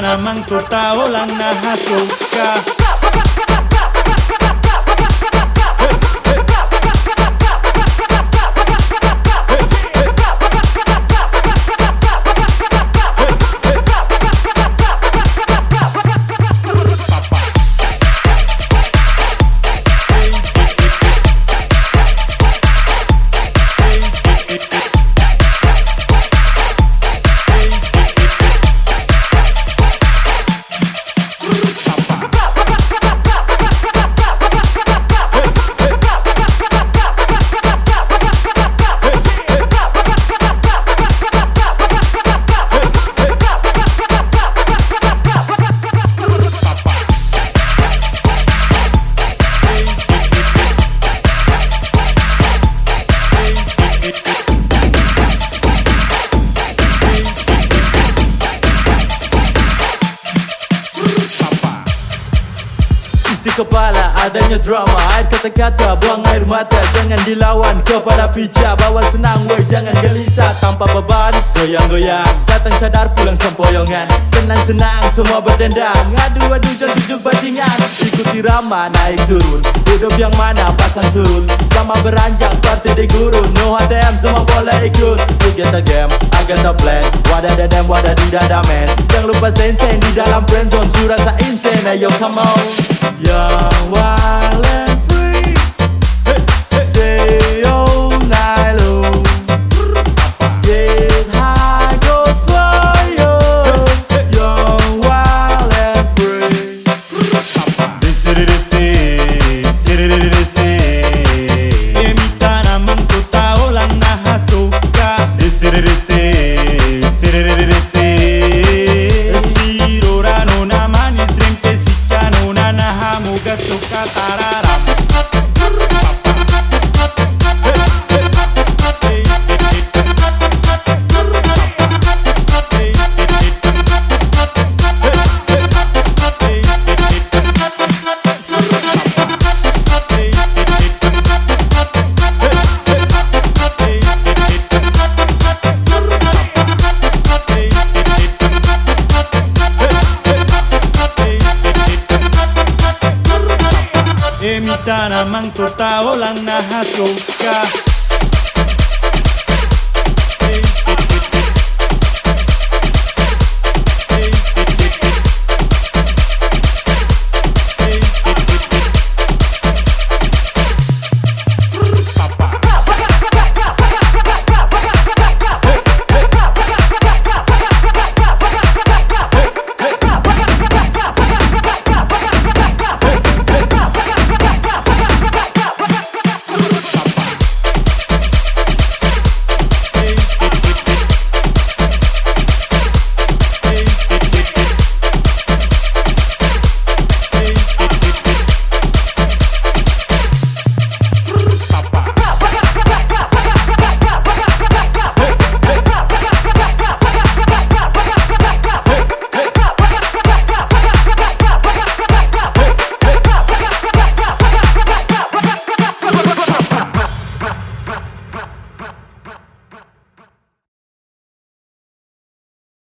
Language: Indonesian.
namang tu tao lang nahasuka adanya drama Air kata-kata buang air mata. Jangan dilawan kepada pijak. Bawa senang woi jangan gelisah. Tanpa beban goyang-goyang. Datang sadar pulang sempoyongan. Senang-senang semua berdendang. Adu-adu jangan tujuk bajingan. Ikuti rama naik turun. Hidup yang mana pasang surut. Sama beranjak party di gurun. No HTM semua boleh ikut. You get the game, the plan. Wadah dadam, wadah di Jangan lupa sen-sen di dalam friendzone Su rasa insane, ayo come on Young, wild Tara Manco Taola Naja Chuca.